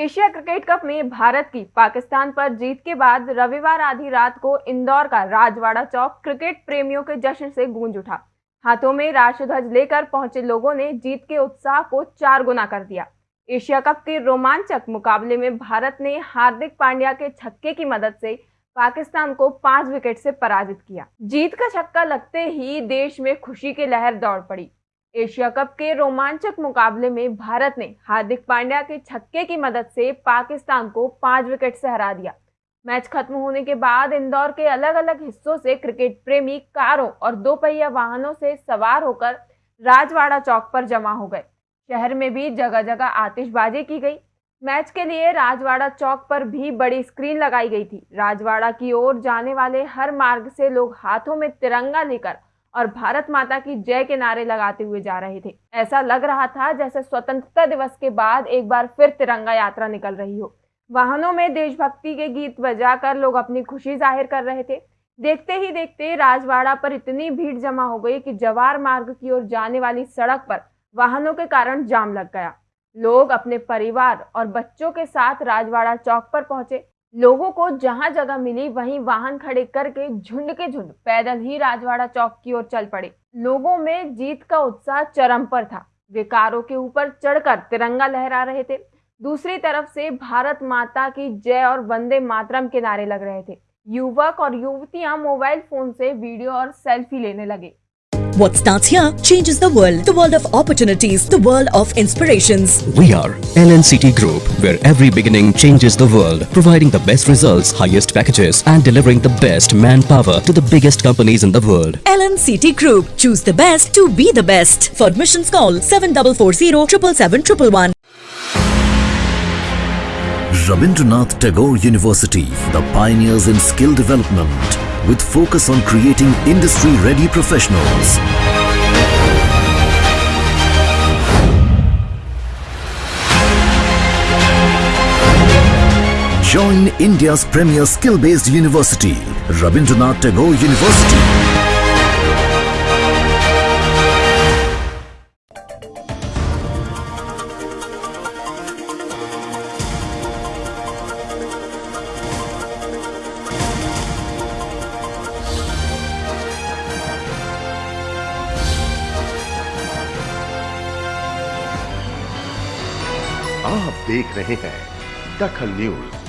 Asia cricket cup में भारत की पाकिस्तान पर जीत के बाद रविवार आधी रात को इंदौर का राजवाड़ा चौक क्रिकेट प्रेमियों के जश्न से गूंज उठा। हाथों में राष्ट्रध्वज लेकर पहुँचे लोगों ने जीत के उत्साह को चार गुना कर दिया। एशिया कप के रोमांचक मुकाबले में भारत ने हार्दिक पांड्या के छक्के की मदद से पाकिस्तान को पाँच विकेट से पराजित किया। जीत का छक्का लगते ही देश में खुशी की लहर दौड़ पड़ी। एशिया कप के रोमांचक मुकाबले में भारत ने हार्दिक पांड्या के छक्के की मदद से पाकिस्तान को पाँच विकेट से हरा दिया। मैच खत्म होने के बाद इंदौर के अलग अलग हिस्सों से क्रिकेट प्रेमी कारों और दो पहिया वाहनों से सवार होकर राजवाड़ा चौक पर जमा हो गए। शहर में भी जगह जगह आतिशबाजी की गई। मैच के लिए राजवाड़ा चौक पर भी बड़ी स्क्रीन लगाई गई थी। राजवाड़ा की ओर जाने वाले हर मार्ग से लोग हाथों में तिरंगा लेकर और भारत माता की जय के नारे लगाते हुए जा रहे थे। ऐसा लग रहा था जैसे स्वतंत्रता दिवस के बाद एक बार फिर तिरंगा यात्रा निकल रही हो। वाहनों में देशभक्ति के गीत बजाकर लोग अपनी खुशी ज़ाहिर कर रहे थे। देखते ही देखते राजवाड़ा पर इतनी भीड़ जमा हो गई कि जवार मार्ग की ओर जाने वाली सड़क पर वाहनों के कारण जाम लग गया। लोग अपने परिवार और बच्चों के साथ राजवाड़ा चौक पर पहुँचे। लोगों को जहाँ जगह मिली, वहीं वाहन खड़े करके झुंड के झुंड, पैदल ही राजवाड़ा चौक की ओर चल पड़े। लोगों में जीत का उत्साह चरम पर था। वे कारों के ऊपर चढ़कर तिरंगा लहरा रहे थे। दूसरी तरफ़ से भारत माता की जय और वंदे मातरम के नारे लग रहे थे। युवक और युवतियाँ मोबाइल फ़ोन से वीडियो और सेल्फी लेने लगे। What starts here changes the world. The world of opportunities. The world of inspirations. We are LNCT Group, where every beginning changes the world, providing the best results, highest packages, and delivering the best manpower to the biggest companies in the world. LNCT Group. Choose the best to be the best. For admissions, call 7440 777 Rabindranath Tagore University, the pioneers in skill development with focus on creating industry-ready professionals. Join India's premier skill-based university, Rabindranath Tagore University. आप देख रहे हैं दखल news.